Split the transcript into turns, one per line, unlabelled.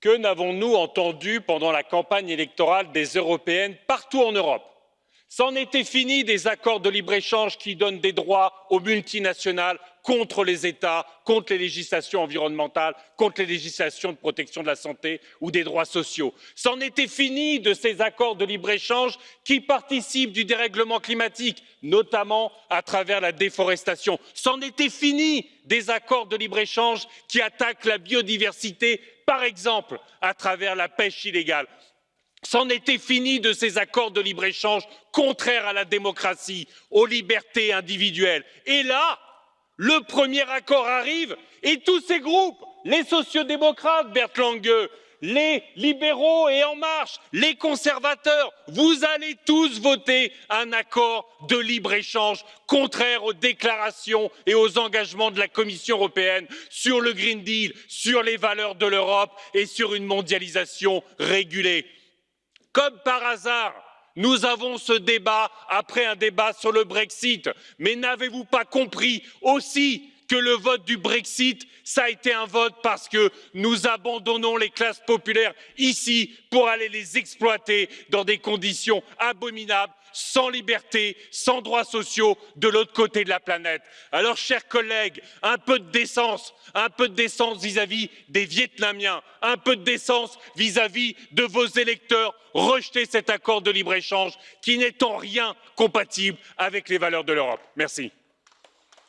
Que n'avons-nous entendu pendant la campagne électorale des européennes partout en Europe? C'en était fini des accords de libre-échange qui donnent des droits aux multinationales contre les États, contre les législations environnementales, contre les législations de protection de la santé ou des droits sociaux. C'en était fini de ces accords de libre-échange qui participent du dérèglement climatique, notamment à travers la déforestation. C'en était fini des accords de libre-échange qui attaquent la biodiversité, par exemple à travers la pêche illégale. C'en était fini de ces accords de libre-échange contraires à la démocratie, aux libertés individuelles. Et là, le premier accord arrive et tous ces groupes, les sociaux-démocrates, Bert Lange, les libéraux et En Marche, les conservateurs, vous allez tous voter un accord de libre-échange contraire aux déclarations et aux engagements de la Commission européenne sur le Green Deal, sur les valeurs de l'Europe et sur une mondialisation régulée. Comme par hasard, nous avons ce débat après un débat sur le Brexit. Mais n'avez-vous pas compris aussi que le vote du Brexit, ça a été un vote parce que nous abandonnons les classes populaires ici pour aller les exploiter dans des conditions abominables sans liberté, sans droits sociaux de l'autre côté de la planète. Alors, chers collègues, un peu de décence, un peu de décence vis-à-vis des Vietnamiens, un peu de décence vis-à-vis de vos électeurs. Rejetez cet accord de libre-échange qui n'est en rien compatible avec les valeurs de l'Europe. Merci.